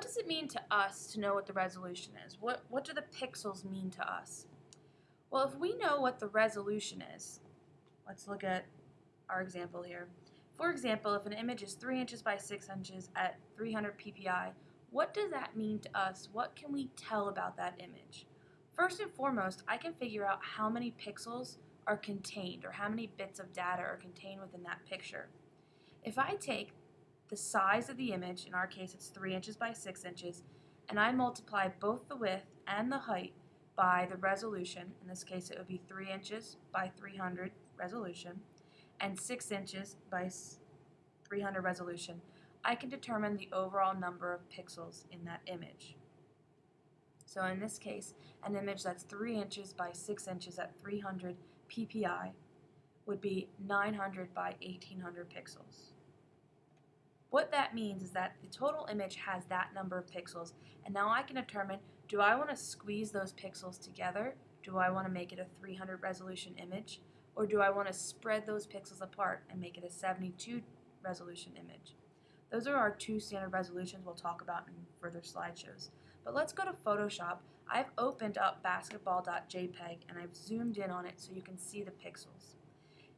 what does it mean to us to know what the resolution is? What, what do the pixels mean to us? Well, if we know what the resolution is, let's look at our example here. For example, if an image is 3 inches by 6 inches at 300 ppi, what does that mean to us? What can we tell about that image? First and foremost, I can figure out how many pixels are contained or how many bits of data are contained within that picture. If I take the size of the image, in our case it's 3 inches by 6 inches, and I multiply both the width and the height by the resolution, in this case it would be 3 inches by 300 resolution, and 6 inches by 300 resolution, I can determine the overall number of pixels in that image. So in this case, an image that's 3 inches by 6 inches at 300 ppi would be 900 by 1800 pixels. What that means is that the total image has that number of pixels, and now I can determine, do I want to squeeze those pixels together? Do I want to make it a 300 resolution image? Or do I want to spread those pixels apart and make it a 72 resolution image? Those are our two standard resolutions we'll talk about in further slideshows. But let's go to Photoshop. I've opened up basketball.jpg and I've zoomed in on it so you can see the pixels.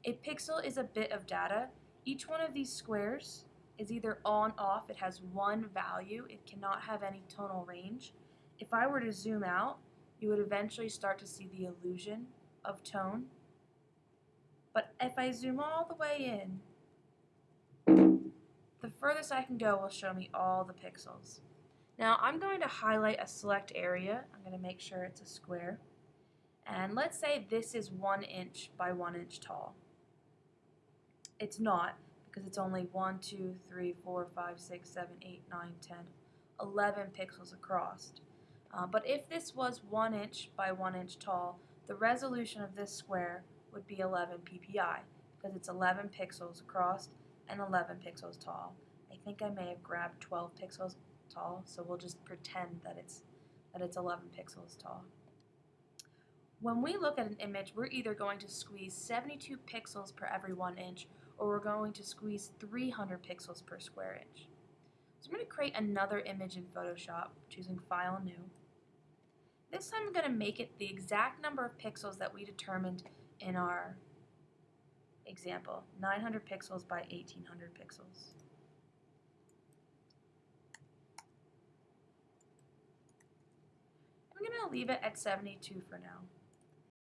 A pixel is a bit of data. Each one of these squares is either on off, it has one value, it cannot have any tonal range. If I were to zoom out, you would eventually start to see the illusion of tone. But if I zoom all the way in, the furthest I can go will show me all the pixels. Now I'm going to highlight a select area. I'm going to make sure it's a square. And let's say this is one inch by one inch tall. It's not because it's only 1, 2, 3, 4, 5, 6, 7, 8, 9, 10, 11 pixels across. Uh, but if this was 1 inch by 1 inch tall, the resolution of this square would be 11 ppi because it's 11 pixels across and 11 pixels tall. I think I may have grabbed 12 pixels tall, so we'll just pretend that it's that it's 11 pixels tall. When we look at an image, we're either going to squeeze 72 pixels per every 1 inch or we're going to squeeze 300 pixels per square inch. So I'm going to create another image in Photoshop, choosing File, New. This time I'm going to make it the exact number of pixels that we determined in our example, 900 pixels by 1800 pixels. I'm going to leave it at 72 for now.